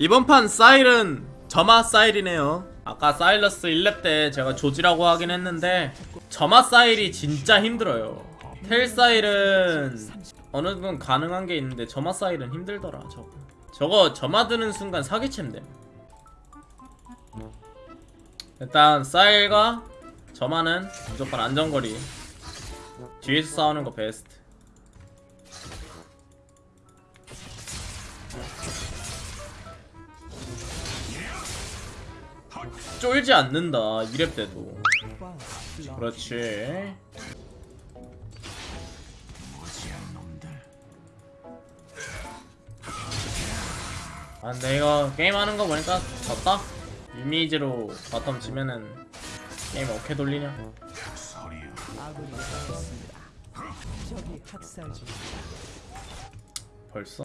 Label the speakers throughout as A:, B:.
A: 이번 판 사일은 점화 사일이네요. 아까 사일러스 1렙 때 제가 조지라고 하긴 했는데 점화 사일이 진짜 힘들어요. 텔 사일은 어느 정도 가능한 게 있는데 점화 사일은 힘들더라 저거. 저거 점화 드는 순간 사기챔 됨. 일단 사일과 점화는 무조건 안전거리. 뒤에서 싸우는 거 베스트 쫄지 않는다 2렙 때도 그렇지 아 근데 이거 게임하는 거 보니까 졌다 이미지로 바텀 지면은 게임 어떻게 돌리냐. 벌써?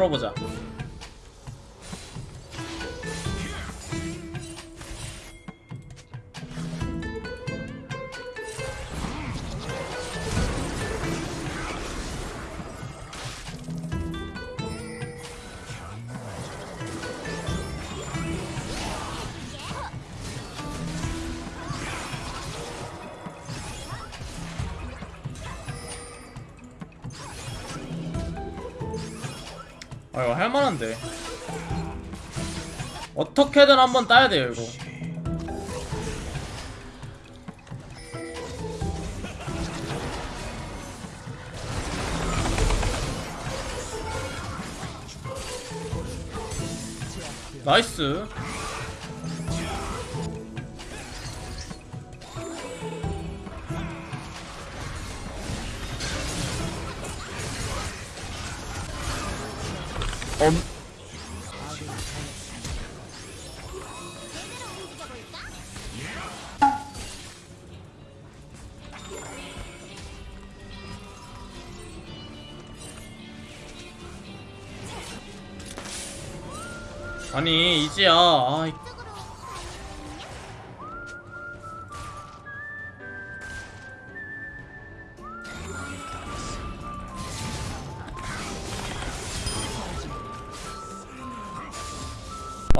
A: 풀어보자 아 이거 할만한데. 어떻게든 한번 따야 돼요 이거. 나이스 엄. 아니 이지야. 아, 이-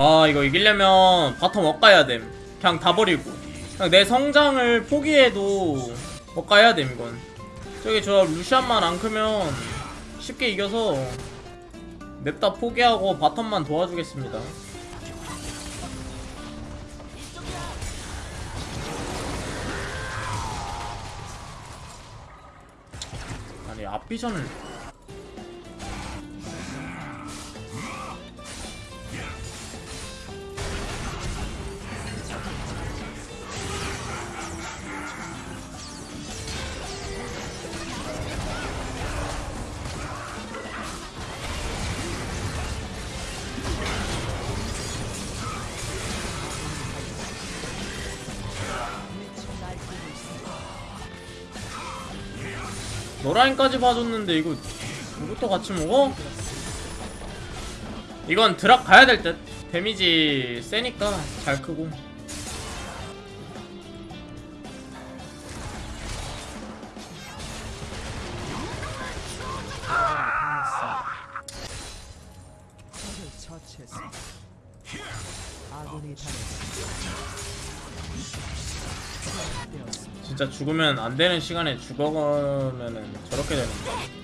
A: 아 이거 이기려면 bottom 엇가야 됨. 그냥 다 버리고. 그냥 내 성장을 포기해도 엇가야 됨 이건. 저기 저 루시안만 안 크면 쉽게 이겨서 냅다 포기하고 bottom만 도와주겠습니다. 아니 앞비전을 노라인까지 봐줬는데 이거 이것도 같이 먹어? 이건 드랍 가야 될 듯. 데미지 세니까 잘 크고. 진짜 죽으면 안 되는 시간에 죽어가면은 저렇게 되는
B: 거야.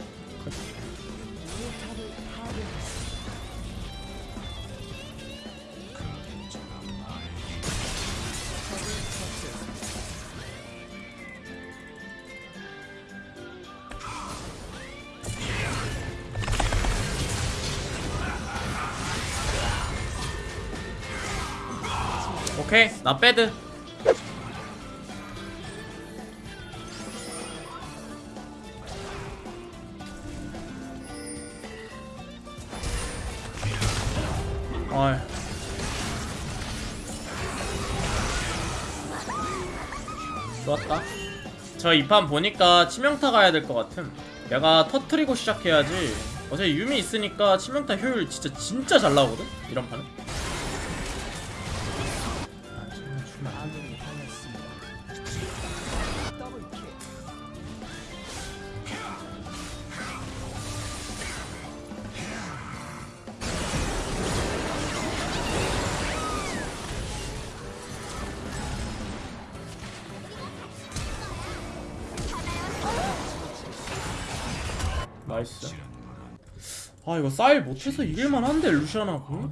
A: 오케이 나 빼드 어이 좋았다. 저 이 판 보니까 치명타 가야 될 것 같음. 내가 터트리고 시작해야지. 어차피 유미 있으니까 치명타 효율 진짜 진짜 잘 나오거든? 이런 판은 나이스. 아 이거 사일 못해서 이길만 한데 루시안하고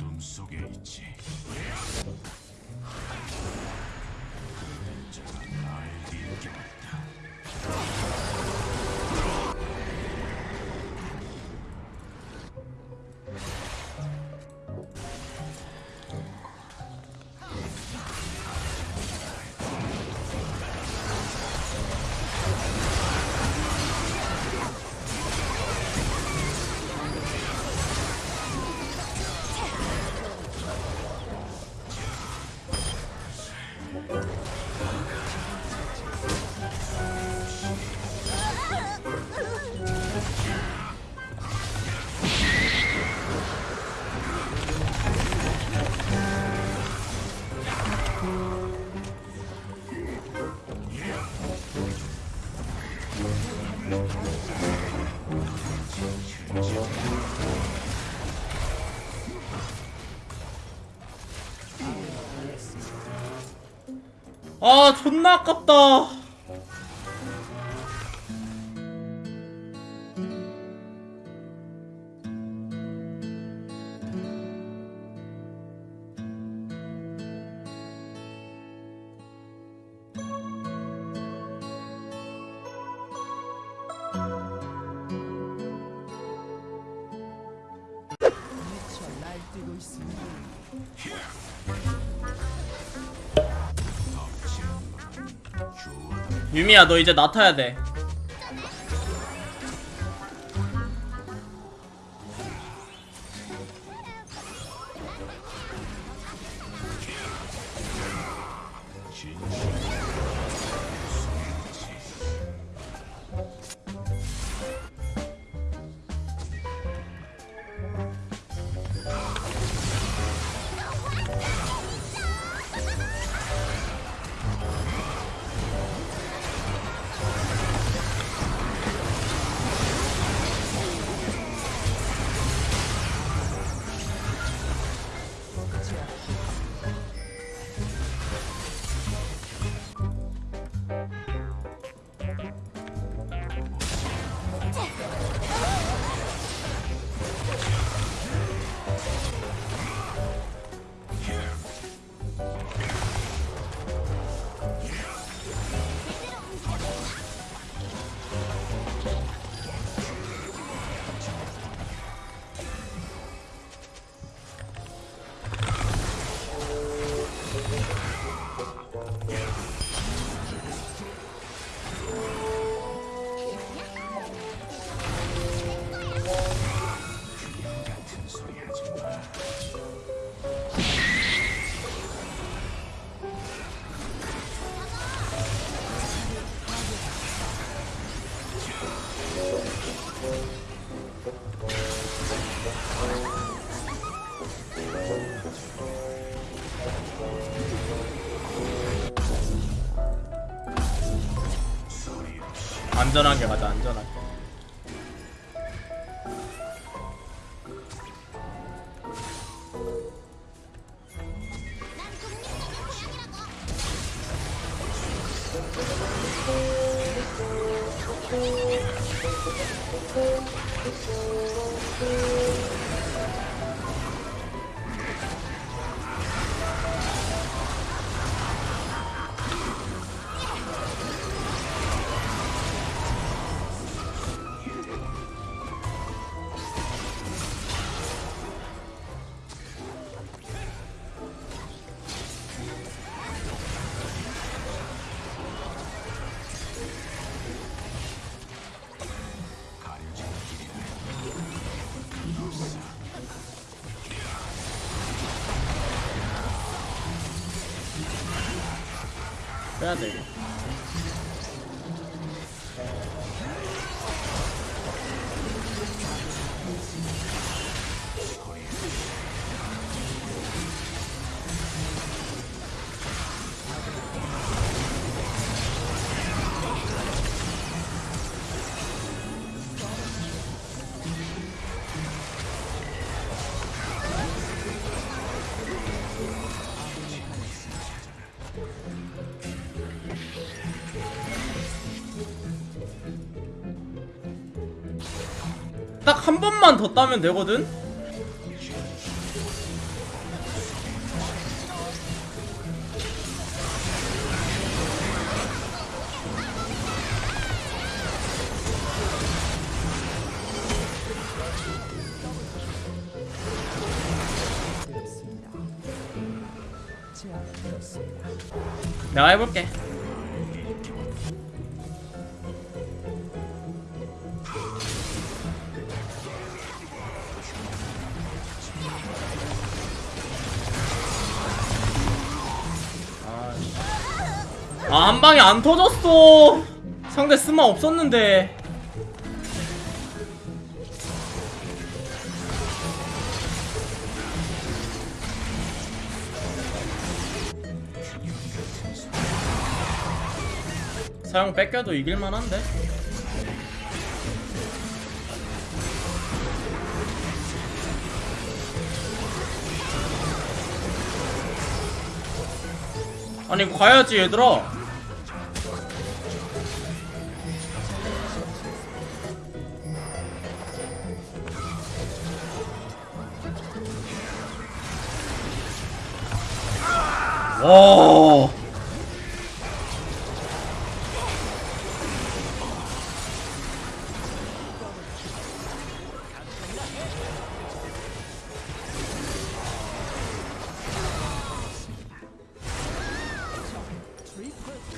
A: 아 존나 아깝다 유미야 너 이제 나 타야 돼 안전하게 가자 안전하게. 빼 딱 한 번만 더 따면 되거든? 내가 해볼게 아 한 방에 안 터졌어. 상대 스마 없었는데. 사용 뺏겨도 이길만한데? 아니 가야지 얘들아 와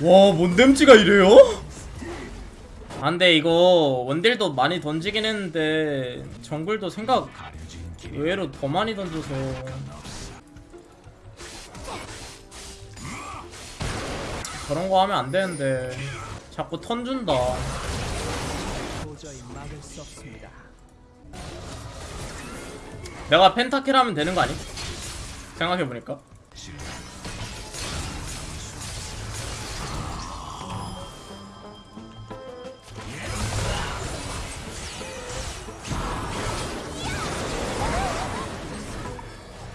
A: 와, 뭔댐지가 이래요? 안돼 이거 원딜도 많이 던지긴 했는데 정글도 생각 의외로 더 많이 던져서 저런 거 하면 안 되는데 자꾸 턴 준다. 내가 펜타킬 하면 되는 거 아니? 생각해보니까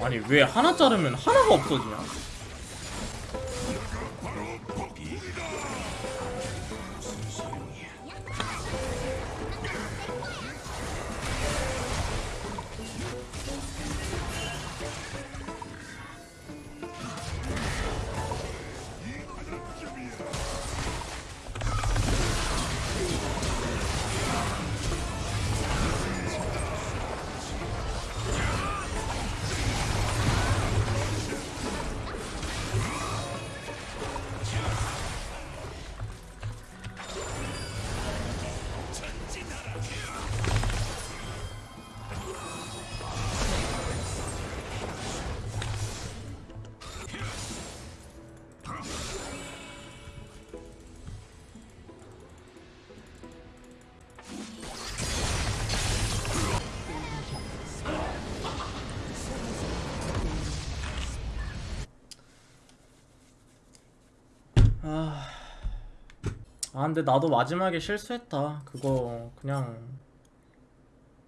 A: 아니 왜 하나 자르면 하나가 없어지냐? 아, 아 근데 나도 마지막에 실수했다. 그거 그냥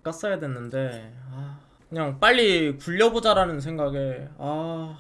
A: 깠어야 됐는데 아, 그냥 빨리 굴려보자라는 생각에 아